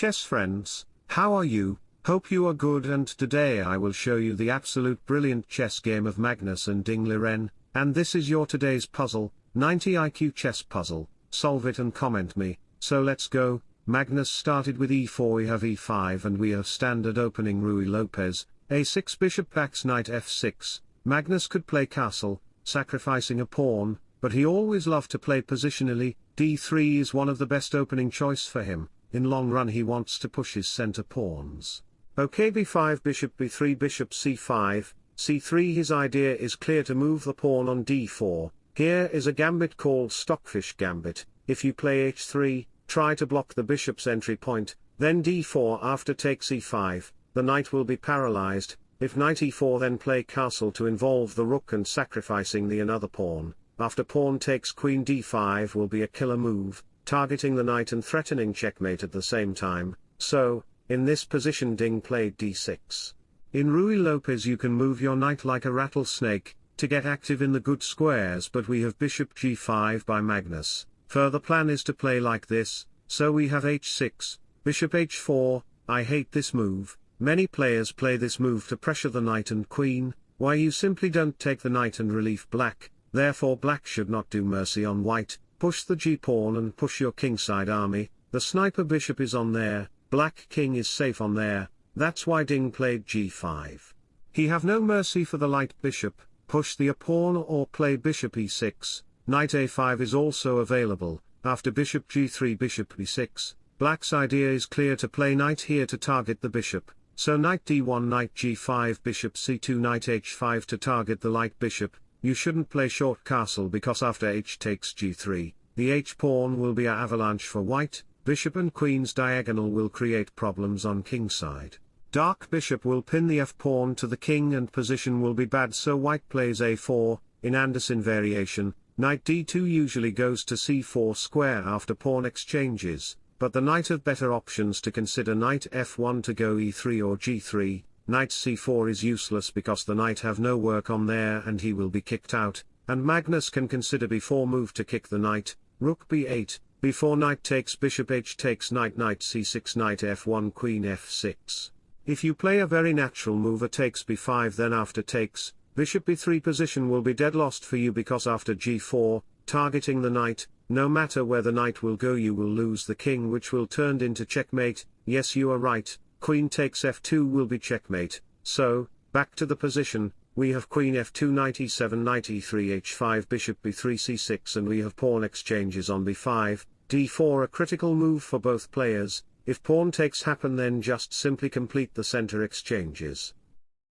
chess friends, how are you? Hope you are good and today I will show you the absolute brilliant chess game of Magnus and Ding Liren, and this is your today's puzzle, 90 IQ chess puzzle, solve it and comment me, so let's go, Magnus started with e4 we have e5 and we have standard opening Ruy Lopez, a6 bishop backs knight f6, Magnus could play castle, sacrificing a pawn, but he always loved to play positionally, d3 is one of the best opening choice for him, in long run he wants to push his center pawns. Ok b5 bishop b3 bishop c5, c3 his idea is clear to move the pawn on d4, here is a gambit called stockfish gambit, if you play h3, try to block the bishop's entry point, then d4 after takes e5, the knight will be paralyzed, if knight e4 then play castle to involve the rook and sacrificing the another pawn, after pawn takes queen d5 will be a killer move, targeting the knight and threatening checkmate at the same time, so, in this position Ding played d6. In Ruy Lopez you can move your knight like a rattlesnake, to get active in the good squares but we have bishop g5 by Magnus, further plan is to play like this, so we have h6, bishop h4, I hate this move, many players play this move to pressure the knight and queen, why you simply don't take the knight and relief black, therefore black should not do mercy on white, push the g-pawn and push your kingside army, the sniper bishop is on there, Black king is safe on there, that's why Ding played g5. He have no mercy for the light bishop, push the pawn or play bishop e6, knight a5 is also available, after bishop g3 bishop e6, black's idea is clear to play knight here to target the bishop, so knight d1 knight g5 bishop c2 knight h5 to target the light bishop, you shouldn't play short castle because after h takes g3, the h-pawn will be a avalanche for white, bishop and queen's diagonal will create problems on kingside. Dark bishop will pin the f-pawn to the king and position will be bad so white plays a4, in Anderssen variation, knight d2 usually goes to c4 square after pawn exchanges, but the knight have better options to consider knight f1 to go e3 or g3, knight c4 is useless because the knight have no work on there and he will be kicked out, and Magnus can consider before move to kick the knight, rook b8, before knight takes bishop h takes knight knight c6 knight f1 queen f6. If you play a very natural move a takes b5 then after takes, bishop b3 position will be dead lost for you because after g4, targeting the knight, no matter where the knight will go you will lose the king which will turned into checkmate, yes you are right, queen takes f2 will be checkmate, so, back to the position, we have queen f2 knight e7 knight e3 h5 bishop b3 c6 and we have pawn exchanges on b5, d4 a critical move for both players, if pawn takes happen then just simply complete the center exchanges.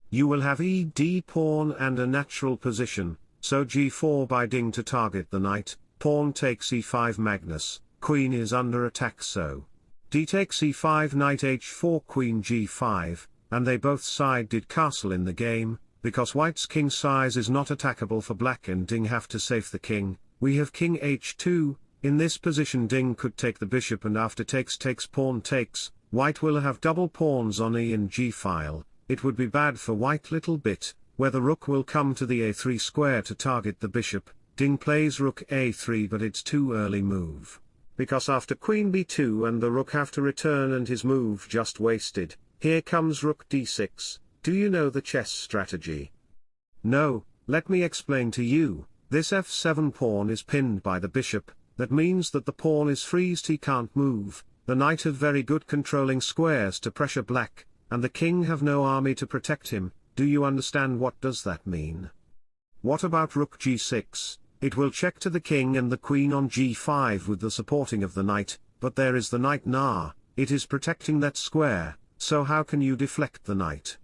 You will have e d pawn and a natural position, so g4 by ding to target the knight, pawn takes e5 Magnus, queen is under attack so. D takes e5 knight h4 queen g5, and they both side did castle in the game, because white's kingside is not attackable for black and Ding have to save the king, we have king h2, in this position Ding could take the bishop and after takes takes pawn takes, white will have double pawns on e and g file, it would be bad for white little bit, where the rook will come to the a3 square to target the bishop, Ding plays rook a3 but it's too early move. Because after queen b2 and the rook have to return and his move just wasted, here comes rook d6, do you know the chess strategy? No, let me explain to you, this f7 pawn is pinned by the bishop, that means that the pawn is freezed he can't move, the knight have very good controlling squares to pressure black, and the king have no army to protect him, do you understand what does that mean? What about rook g6, it will check to the king and the queen on g5 with the supporting of the knight, but there is the knight na, it is protecting that square, so how can you deflect the knight?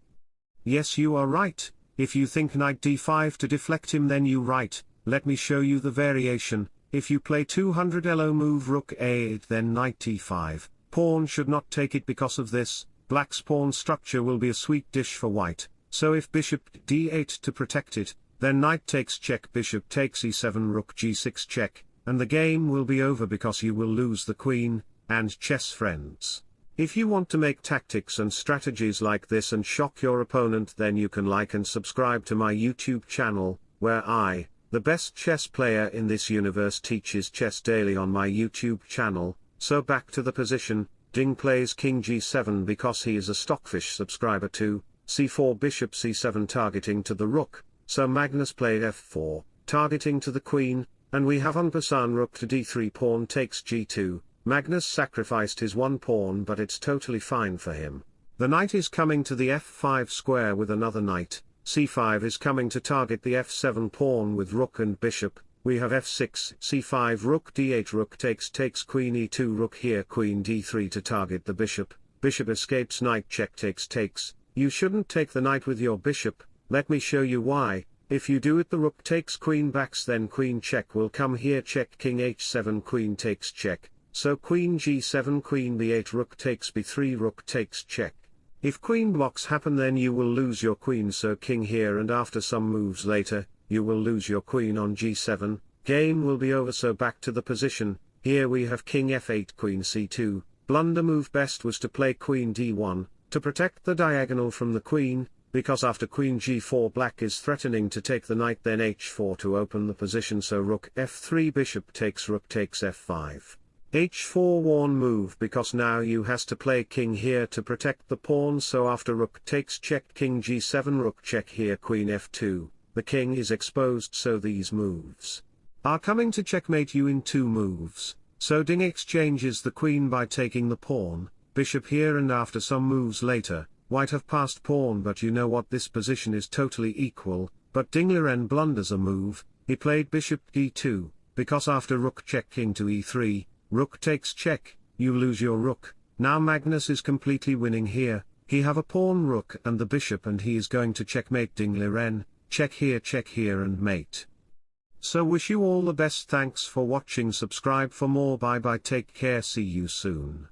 Yes you are right, if you think knight d5 to deflect him then you right, let me show you the variation, if you play 200 elo move rook a8 then knight d5, pawn should not take it because of this, black's pawn structure will be a sweet dish for white, so if bishop d8 to protect it, then knight takes check bishop takes e7 rook g6 check, and the game will be over because you will lose the queen, and chess friends. If you want to make tactics and strategies like this and shock your opponent then you can like and subscribe to my YouTube channel, where I, the best chess player in this universe teaches chess daily on my YouTube channel, so back to the position, Ding plays king g7 because he is a stockfish subscriber to, c4 bishop c7 targeting to the rook, so Magnus played f4, targeting to the queen, and we have en passant rook to d3 pawn takes g2, Magnus sacrificed his one pawn but it's totally fine for him. The knight is coming to the f5 square with another knight, c5 is coming to target the f7 pawn with rook and bishop, we have f6, c5 rook d8 rook takes takes queen e2 rook here queen d3 to target the bishop, bishop escapes knight check takes takes, you shouldn't take the knight with your bishop, let me show you why, if you do it the rook takes queen backs then queen check will come here check king h7 queen takes check, so queen g7 queen b8 rook takes b3 rook takes check. If queen blocks happen then you will lose your queen. So king here and after some moves later, you will lose your queen on g7, game will be over. So back to the position, here we have king f8 queen c2, blunder move best was to play queen d1, to protect the diagonal from the queen, because after queen g4 black is threatening to take the knight then h4 to open the position so rook f3 bishop takes rook takes f5. h4 warn move because now you has to play king here to protect the pawn so after rook takes check king g7 rook check here queen f2, the king is exposed so these moves are coming to checkmate you in two moves, so Ding exchanges the queen by taking the pawn, bishop here and after some moves later, white have passed pawn but you know what this position is totally equal, but Ding Liren blunders a move, he played bishop d2, because after rook check king to e3, rook takes check, you lose your rook, now Magnus is completely winning here, he have a pawn rook and the bishop and he is going to checkmate Ding Liren, check here check here and mate. So wish you all the best. Thanks for watching. Subscribe for more. Bye bye. Take care. See you soon.